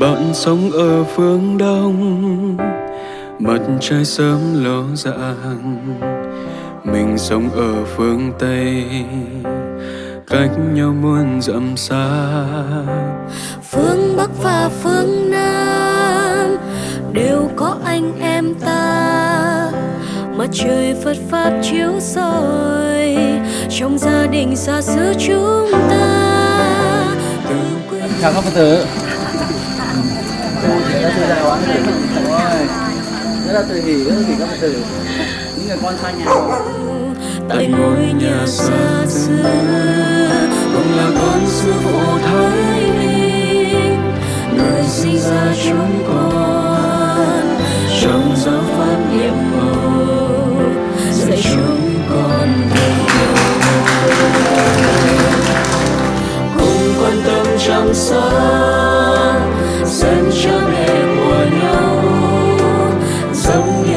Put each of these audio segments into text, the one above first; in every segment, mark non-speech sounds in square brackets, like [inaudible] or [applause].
bạn sống ở phương đông. Mặt trời sớm ló dạng mình sống ở phương tây. Cách nhau muôn dặm xa. Phương bắc và phương nam đều có anh em ta. Mặt trời phật pháp chiếu soi trong gia đình xa xứ chúng ta. Chào các phật tử rất là tự hào quá Ôi, rất là tự hỷ rất là hỷ các phật tử những người con xa nhà tại ngôi nhà xa xưa cùng là con sư phụ thái bình người sinh ra chúng con trong giáo pháp nhiệm màu dạy chúng con cùng quan tâm chăm sóc dân cha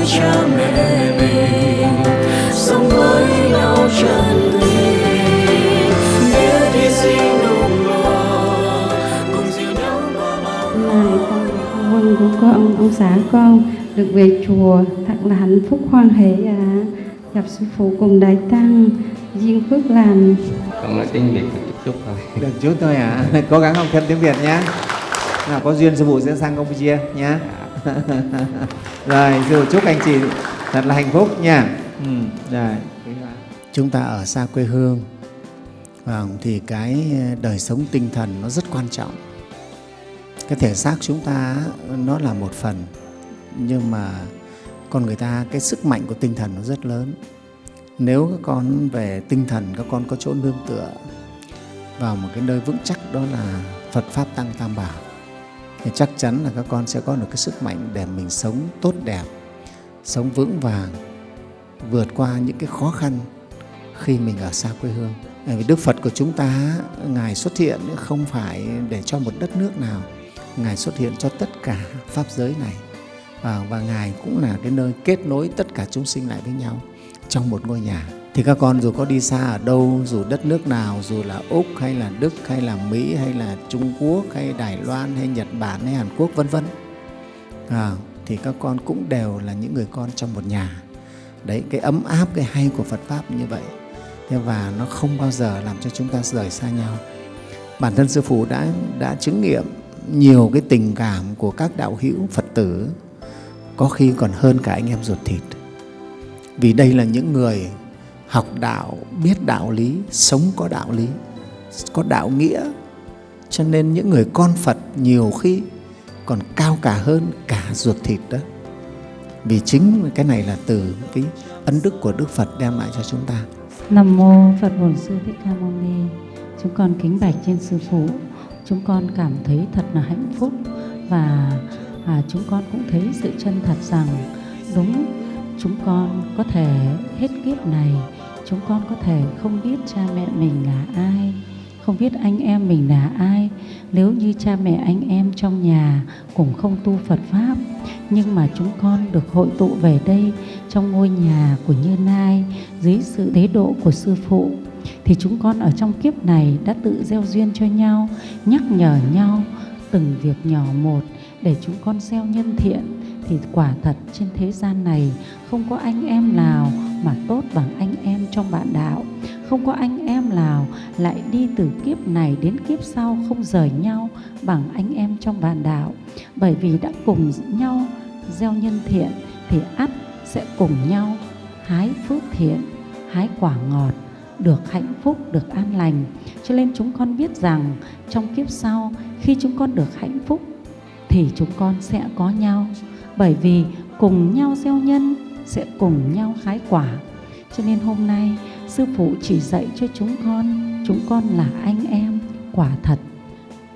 cha mẹ mình sống với nhau chân lý biết hy sinh nung nọ cùng dìu nhau qua bao con của con ông xã con được về chùa thật là hạnh phúc hoan hỷ à gặp sư phụ cùng đại tăng duyên phước lành. Con nói tiếng việt. Một chút chút thôi được chút thôi à cố gắng học thêm tiếng việt nhé nào có duyên sư phụ sẽ sang campuchia nhé [laughs] rồi phụ chúc anh chị thật là hạnh phúc nha. Ừ, rồi. Chúng ta ở xa quê hương thì cái đời sống tinh thần nó rất quan trọng. Cái thể xác chúng ta nó là một phần nhưng mà con người ta cái sức mạnh của tinh thần nó rất lớn. Nếu các con về tinh thần các con có chỗ nương tựa vào một cái nơi vững chắc đó là Phật Pháp Tăng Tam Bảo thì chắc chắn là các con sẽ có được cái sức mạnh để mình sống tốt đẹp, sống vững vàng, vượt qua những cái khó khăn khi mình ở xa quê hương. Bởi vì Đức Phật của chúng ta, Ngài xuất hiện không phải để cho một đất nước nào, Ngài xuất hiện cho tất cả Pháp giới này. Và, và Ngài cũng là cái nơi kết nối tất cả chúng sinh lại với nhau trong một ngôi nhà thì các con dù có đi xa ở đâu dù đất nước nào dù là úc hay là đức hay là mỹ hay là trung quốc hay đài loan hay nhật bản hay hàn quốc vân vân. À, thì các con cũng đều là những người con trong một nhà. Đấy cái ấm áp cái hay của phật pháp như vậy. Thế và nó không bao giờ làm cho chúng ta rời xa nhau. Bản thân sư phụ đã đã chứng nghiệm nhiều cái tình cảm của các đạo hữu phật tử có khi còn hơn cả anh em ruột thịt. Vì đây là những người học đạo, biết đạo lý, sống có đạo lý, có đạo nghĩa. Cho nên những người con Phật nhiều khi còn cao cả hơn cả ruột thịt đó. Vì chính cái này là từ cái ân đức của Đức Phật đem lại cho chúng ta. Nam mô Phật Bổn Sư Thích Ca Mâu Ni. Chúng con kính bạch trên sư phụ. Chúng con cảm thấy thật là hạnh phúc và à, chúng con cũng thấy sự chân thật rằng đúng chúng con có thể hết kiếp này chúng con có thể không biết cha mẹ mình là ai, không biết anh em mình là ai. Nếu như cha mẹ anh em trong nhà cũng không tu Phật Pháp, nhưng mà chúng con được hội tụ về đây trong ngôi nhà của Như Nai dưới sự tế độ của Sư Phụ, thì chúng con ở trong kiếp này đã tự gieo duyên cho nhau, nhắc nhở nhau từng việc nhỏ một để chúng con gieo nhân thiện thì quả thật trên thế gian này không có anh em nào mà tốt bằng anh em trong bạn đạo. Không có anh em nào lại đi từ kiếp này đến kiếp sau không rời nhau bằng anh em trong bạn đạo. Bởi vì đã cùng nhau gieo nhân thiện thì ắt sẽ cùng nhau hái phước thiện, hái quả ngọt, được hạnh phúc, được an lành. Cho nên chúng con biết rằng trong kiếp sau khi chúng con được hạnh phúc thì chúng con sẽ có nhau bởi vì cùng nhau gieo nhân sẽ cùng nhau hái quả. Cho nên hôm nay, sư phụ chỉ dạy cho chúng con chúng con là anh em, quả thật.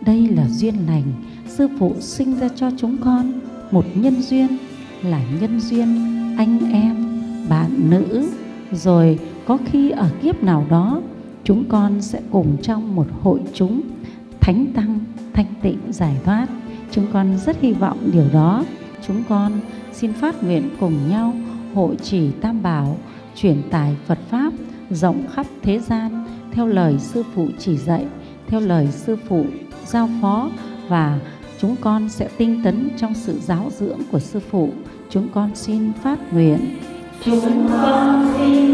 Đây là duyên lành. Sư phụ sinh ra cho chúng con một nhân duyên, là nhân duyên anh em, bạn nữ. Rồi có khi ở kiếp nào đó, chúng con sẽ cùng trong một hội chúng, thánh tăng thanh tịnh giải thoát. Chúng con rất hy vọng điều đó chúng con. Xin phát nguyện cùng nhau hội trì tam bảo truyền tải Phật Pháp rộng khắp thế gian theo lời Sư Phụ chỉ dạy, theo lời Sư Phụ giao phó và chúng con sẽ tinh tấn trong sự giáo dưỡng của sư phụ. Chúng con xin phát nguyện. Chúng con xin